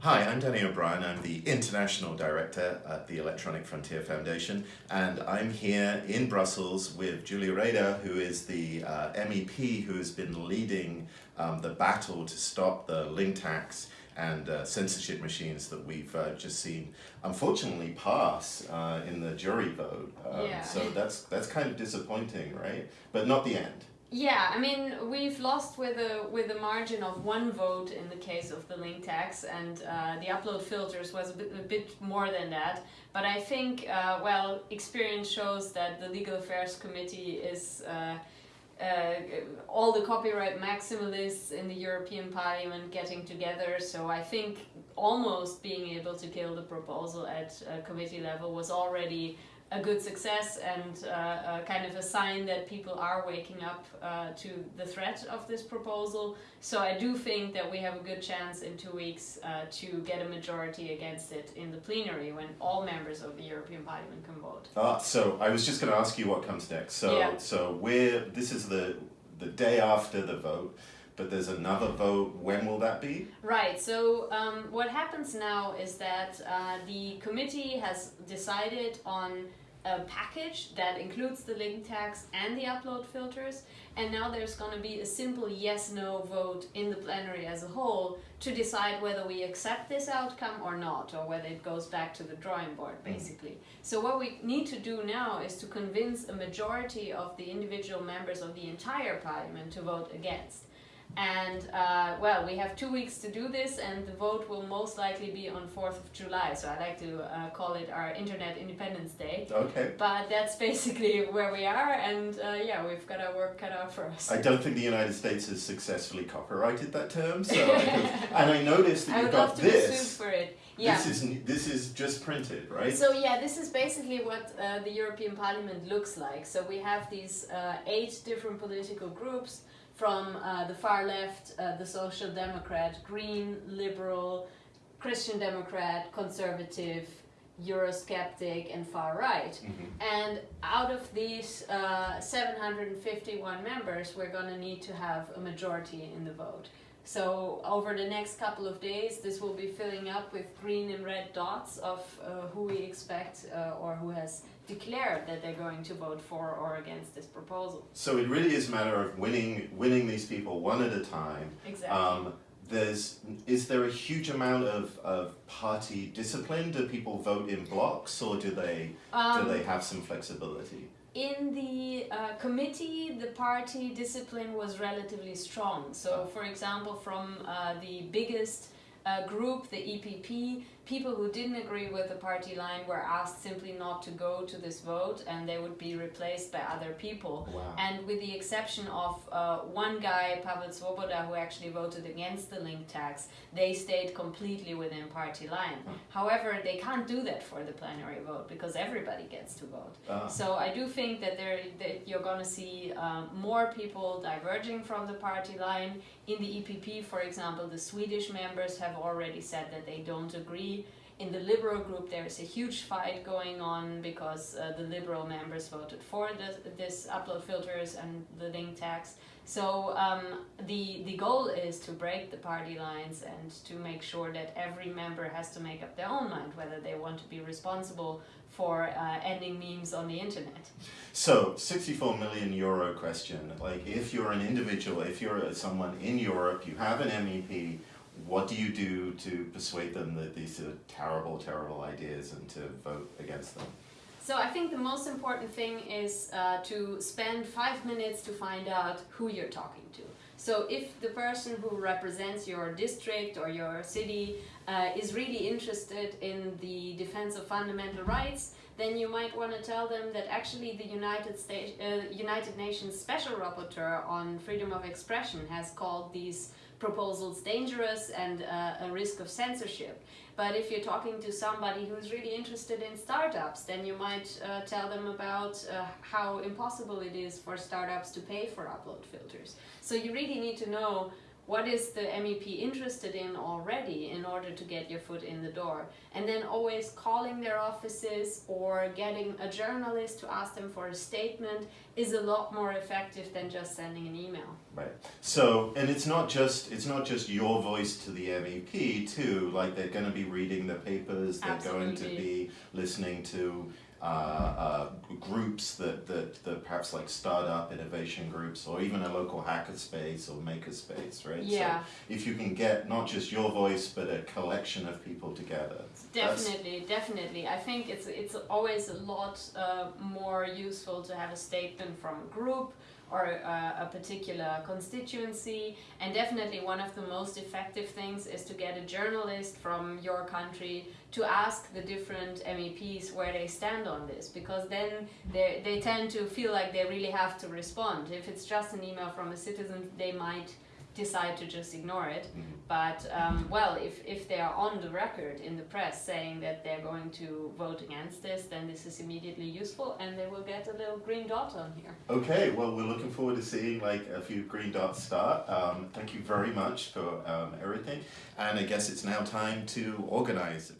Hi, I'm Danny O'Brien. I'm the International Director at the Electronic Frontier Foundation and I'm here in Brussels with Julia Reda who is the uh, MEP who has been leading um, the battle to stop the link tax and uh, censorship machines that we've uh, just seen unfortunately pass uh, in the JURI vote. Um, yeah. So that's, that's kind of disappointing, right? But not the end. Yeah, I mean, we've lost with a with a margin of one vote in the case of the link tax, and uh, the upload filters was a bit, a bit more than that. But I think, uh, well, experience shows that the Legal Affairs Committee is uh, uh all the copyright maximalists in the European Parliament getting together. So I think almost being able to kill the proposal at committee level was already a good success and uh, uh, kind of a sign that people are waking up uh, to the threat of this proposal. So I do think that we have a good chance in two weeks uh, to get a majority against it in the plenary when all members of the European Parliament can vote. Ah, so I was just going to ask you what comes next. So, yeah. so we're, this is the, the day after the vote but there's another vote. When will that be? Right. So um, what happens now is that uh, the committee has decided on a package that includes the link tax and the upload filters and now there's going to be a simple yes-no vote in the plenary as a whole to decide whether we accept this outcome or not or whether it goes back to the drawing board mm. basically. Mm. So what we need to do now is to convince a majority of the individual members of the entire parliament to vote against. And uh, well, we have two weeks to do this and the vote will most likely be on 4th of July. So I like to uh, call it our Internet Independence Day. Okay. But that's basically where we are and uh, yeah, we've got our work cut out for us. I don't think the United States has successfully copyrighted that term. So I and I noticed that you've got this. for it. Yeah. This is this is just printed, right? So yeah, this is basically what uh, the European Parliament looks like. So we have these uh, eight different political groups from uh, the far left, uh, the Social Democrat, Green, Liberal, Christian Democrat, Conservative, Eurosceptic and far right. Mm -hmm. And out of these uh, 751 members, we're going to need to have a majority in the vote. So over the next couple of days, this will be filling up with green and red dots of uh, who we expect uh, or who has declared that they're going to vote for or against this proposal. So it really is a matter of winning winning these people one at a time. Exactly. Um, there's is there a huge amount of, of party discipline? Do people vote in blocks or do they um, do they have some flexibility? In the uh, committee, the party discipline was relatively strong. So, for example, from uh, the biggest uh, group, the EPP, people who didn't agree with the party line were asked simply not to go to this vote and they would be replaced by other people. Wow. And with the exception of uh, one guy, Pavel Svoboda, who actually voted against the link tax, they stayed completely within party line. However, they can't do that for the plenary vote because everybody gets to vote. Uh. So I do think that, there, that you're going to see um, more people diverging from the party line. In the EPP, for example, the Swedish members have already said that they don't agree in the liberal group there is a huge fight going on because uh, the liberal members voted for the, this upload filters and the link tax. So um, the, the goal is to break the party lines and to make sure that every member has to make up their own mind whether they want to be responsible for uh, ending memes on the internet. So, 64 million euro question, like if you're an individual, if you're someone in Europe, you have an MEP, what do you do to persuade them that these are terrible, terrible ideas and to vote against them? So I think the most important thing is uh, to spend five minutes to find out who you're talking to. So if the person who represents your district or your city uh, is really interested in the defense of fundamental rights, then you might want to tell them that actually the United, States, uh, United Nations Special Rapporteur on Freedom of Expression has called these proposals dangerous and uh, a risk of censorship. But if you're talking to somebody who's really interested in startups, then you might uh, tell them about uh, how impossible it is for startups to pay for upload filters. So you really need to know what is the MEP interested in already in order to get your foot in the door? And then always calling their offices or getting a journalist to ask them for a statement is a lot more effective than just sending an email. Right. So, and it's not just it's not just your voice to the MEP too. Like they're going to be reading the papers. They're going to be listening to uh, uh, groups that, that that perhaps like startup innovation groups or even a local hacker space or maker space, right? Yeah. So if you can get not just your voice but a collection of people together. Definitely, definitely. I think it's it's always a lot uh, more useful to have a statement from a group or uh, a particular constituency. And definitely, one of the most effective things is to get a journalist from your country to ask the different MEPs where they stand on this, because then they they tend to feel like they really have to respond. If it's just an email from a citizen, they might decide to just ignore it. Mhm. But um, well, if, if they are on the record in the press saying that they're going to vote against this, then this is immediately useful, and they will get a little green dot on here. Okay, well, we're looking forward to seeing like a few green dots start. Um, thank you very much for um, everything, and I guess it's now time to organize the